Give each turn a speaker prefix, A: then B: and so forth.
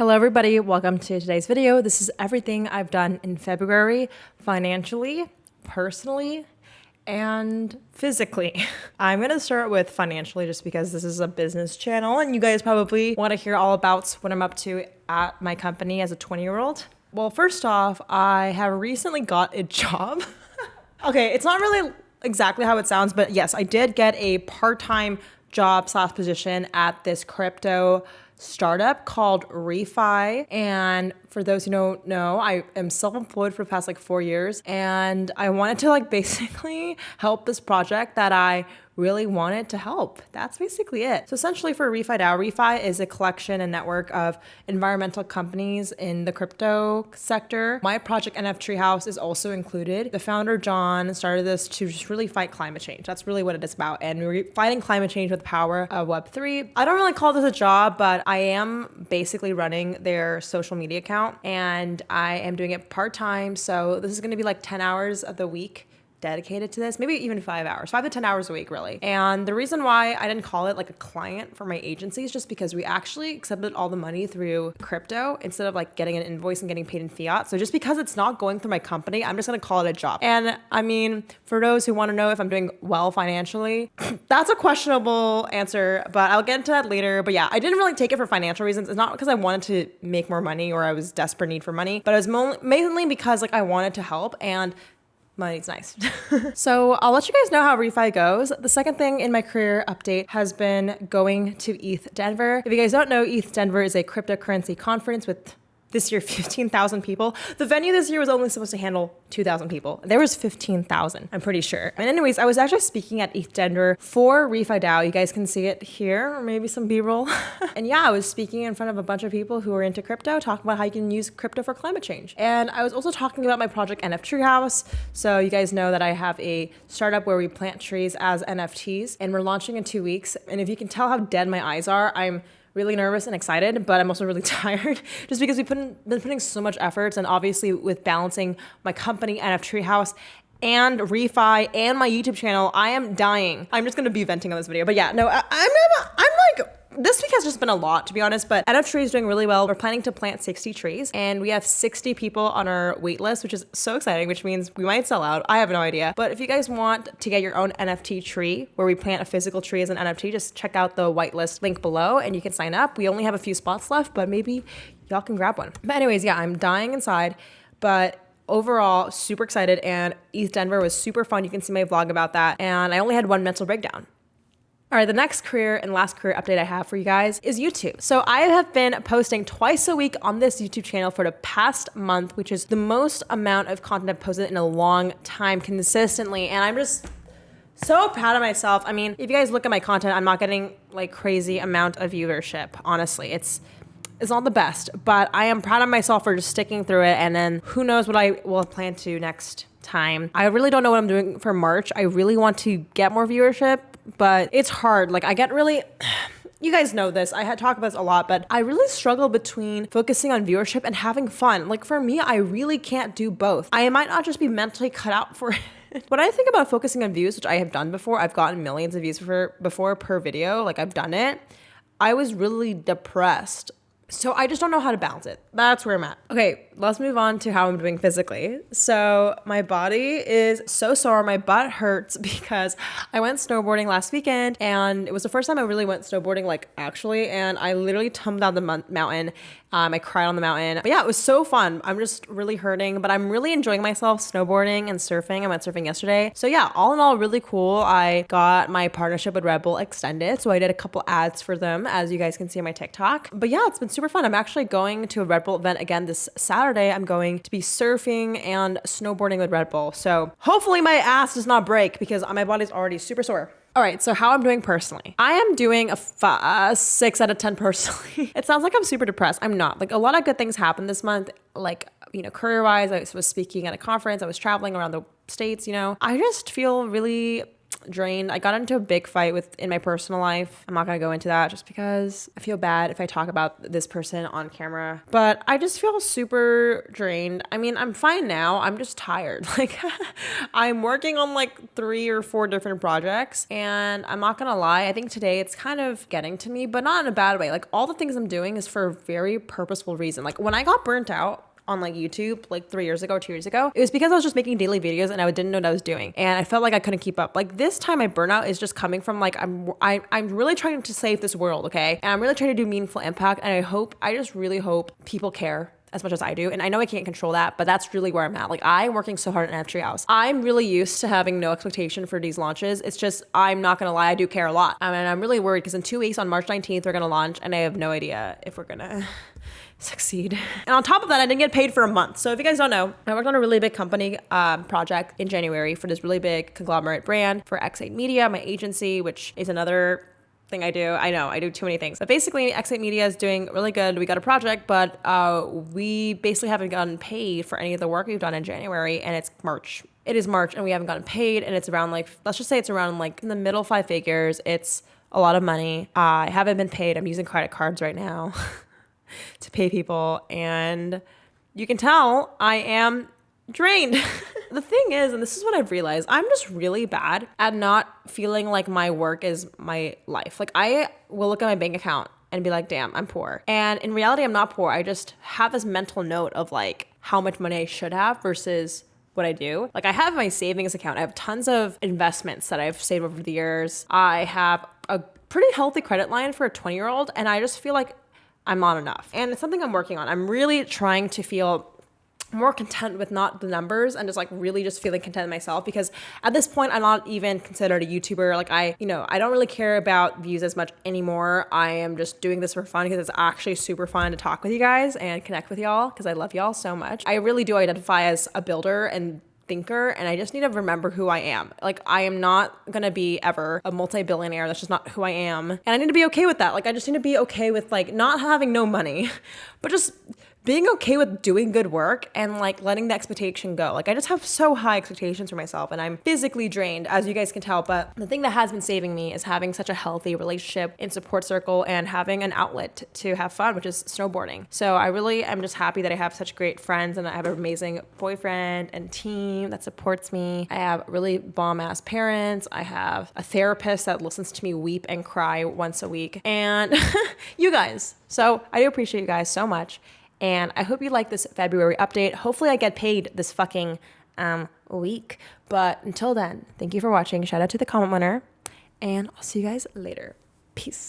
A: Hello everybody, welcome to today's video. This is everything I've done in February financially, personally, and physically. I'm gonna start with financially just because this is a business channel and you guys probably wanna hear all about what I'm up to at my company as a 20 year old. Well, first off, I have recently got a job. okay, it's not really exactly how it sounds, but yes, I did get a part-time job slash position at this crypto startup called ReFi. And for those who don't know, I am self-employed for the past like four years. And I wanted to like basically help this project that I really wanted to help. That's basically it. So essentially for ReFi DAO, ReFi is a collection and network of environmental companies in the crypto sector. My project NF Treehouse is also included. The founder, John, started this to just really fight climate change. That's really what it is about. And we're fighting climate change with the power of Web3. I don't really call this a job, but I am basically running their social media account and I am doing it part-time. So this is gonna be like 10 hours of the week dedicated to this, maybe even five hours, five to 10 hours a week, really. And the reason why I didn't call it like a client for my agency is just because we actually accepted all the money through crypto instead of like getting an invoice and getting paid in fiat. So just because it's not going through my company, I'm just gonna call it a job. And I mean, for those who wanna know if I'm doing well financially, that's a questionable answer, but I'll get into that later. But yeah, I didn't really take it for financial reasons. It's not because I wanted to make more money or I was desperate need for money, but it was mainly because like I wanted to help and money's nice. so I'll let you guys know how refi goes. The second thing in my career update has been going to ETH Denver. If you guys don't know, ETH Denver is a cryptocurrency conference with this year 15,000 people. The venue this year was only supposed to handle 2,000 people. There was 15,000, I'm pretty sure. And anyways, I was actually speaking at ETH Denver for ReFi DAO. You guys can see it here, or maybe some B-roll. and yeah, I was speaking in front of a bunch of people who are into crypto, talking about how you can use crypto for climate change. And I was also talking about my project NF Treehouse. So you guys know that I have a startup where we plant trees as NFTs, and we're launching in two weeks. And if you can tell how dead my eyes are, I'm really nervous and excited, but I'm also really tired just because we've in, been putting so much efforts and obviously with balancing my company NF Treehouse and refi and my YouTube channel, I am dying. I'm just gonna be venting on this video, but yeah, no, I, I'm, I'm like this week has just been a lot, to be honest, but NF Tree is doing really well. We're planning to plant 60 trees and we have 60 people on our wait list, which is so exciting, which means we might sell out. I have no idea. But if you guys want to get your own NFT tree where we plant a physical tree as an NFT, just check out the whitelist link below and you can sign up. We only have a few spots left, but maybe y'all can grab one. But anyways, yeah, I'm dying inside, but overall super excited and ETH Denver was super fun. You can see my vlog about that. And I only had one mental breakdown. All right, the next career and last career update I have for you guys is YouTube. So I have been posting twice a week on this YouTube channel for the past month, which is the most amount of content I've posted in a long time consistently. And I'm just so proud of myself. I mean, if you guys look at my content, I'm not getting like crazy amount of viewership. Honestly, it's it's not the best, but I am proud of myself for just sticking through it. And then who knows what I will plan to next time. I really don't know what I'm doing for March. I really want to get more viewership but it's hard. Like I get really you guys know this. I had talked about this a lot, but I really struggle between focusing on viewership and having fun. Like for me, I really can't do both. I might not just be mentally cut out for it. when I think about focusing on views, which I have done before, I've gotten millions of views for before per video, like I've done it. I was really depressed so I just don't know how to balance it. That's where I'm at. Okay, let's move on to how I'm doing physically. So my body is so sore. My butt hurts because I went snowboarding last weekend and it was the first time I really went snowboarding like actually and I literally tumbled down the mountain um, I cried on the mountain. But yeah, it was so fun. I'm just really hurting, but I'm really enjoying myself snowboarding and surfing. I went surfing yesterday. So yeah, all in all, really cool. I got my partnership with Red Bull extended. So I did a couple ads for them, as you guys can see on my TikTok. But yeah, it's been super fun. I'm actually going to a Red Bull event again this Saturday. I'm going to be surfing and snowboarding with Red Bull. So hopefully my ass does not break because my body's already super sore. All right, so how I'm doing personally. I am doing a, a uh, six out of 10 personally. it sounds like I'm super depressed. I'm not. Like a lot of good things happened this month. Like, you know, career wise, I was speaking at a conference, I was traveling around the States, you know. I just feel really drained. I got into a big fight with in my personal life. I'm not gonna go into that just because I feel bad if I talk about this person on camera. But I just feel super drained. I mean, I'm fine now. I'm just tired. Like I'm working on like three or four different projects, and I'm not gonna lie. I think today it's kind of getting to me, but not in a bad way. Like all the things I'm doing is for a very purposeful reason. Like when I got burnt out on like YouTube like three years ago, two years ago, it was because I was just making daily videos and I didn't know what I was doing. And I felt like I couldn't keep up. Like this time my burnout is just coming from like I'm I, I'm really trying to save this world, okay? And I'm really trying to do meaningful impact. And I hope, I just really hope people care as much as I do. And I know I can't control that, but that's really where I'm at. Like I'm working so hard at NF Treehouse. I'm really used to having no expectation for these launches. It's just I'm not gonna lie, I do care a lot. I mean, I'm really worried because in two weeks on March 19th we're gonna launch, and I have no idea if we're gonna succeed. And on top of that, I didn't get paid for a month. So if you guys don't know, I worked on a really big company um, project in January for this really big conglomerate brand for X8 Media, my agency, which is another thing I do. I know I do too many things, but basically, X8 Media is doing really good. We got a project, but uh, we basically haven't gotten paid for any of the work we've done in January, and it's March. It is March, and we haven't gotten paid, and it's around like let's just say it's around like in the middle five figures. It's a lot of money. Uh, I haven't been paid. I'm using credit cards right now. to pay people. And you can tell I am drained. the thing is, and this is what I've realized, I'm just really bad at not feeling like my work is my life. Like I will look at my bank account and be like, damn, I'm poor. And in reality, I'm not poor. I just have this mental note of like how much money I should have versus what I do. Like I have my savings account. I have tons of investments that I've saved over the years. I have a pretty healthy credit line for a 20 year old. And I just feel like I'm not enough. And it's something I'm working on. I'm really trying to feel more content with not the numbers and just like really just feeling content myself because at this point I'm not even considered a YouTuber. Like I, you know, I don't really care about views as much anymore. I am just doing this for fun because it's actually super fun to talk with you guys and connect with y'all because I love y'all so much. I really do identify as a builder and thinker and I just need to remember who I am. Like I am not going to be ever a multi-billionaire. That's just not who I am. And I need to be okay with that. Like I just need to be okay with like not having no money, but just being okay with doing good work and like letting the expectation go. Like I just have so high expectations for myself and I'm physically drained as you guys can tell, but the thing that has been saving me is having such a healthy relationship in support circle and having an outlet to have fun, which is snowboarding. So I really am just happy that I have such great friends and I have an amazing boyfriend and team that supports me. I have really bomb ass parents. I have a therapist that listens to me weep and cry once a week and you guys. So I do appreciate you guys so much. And I hope you like this February update. Hopefully, I get paid this fucking um, week. But until then, thank you for watching. Shout out to the comment winner. And I'll see you guys later. Peace.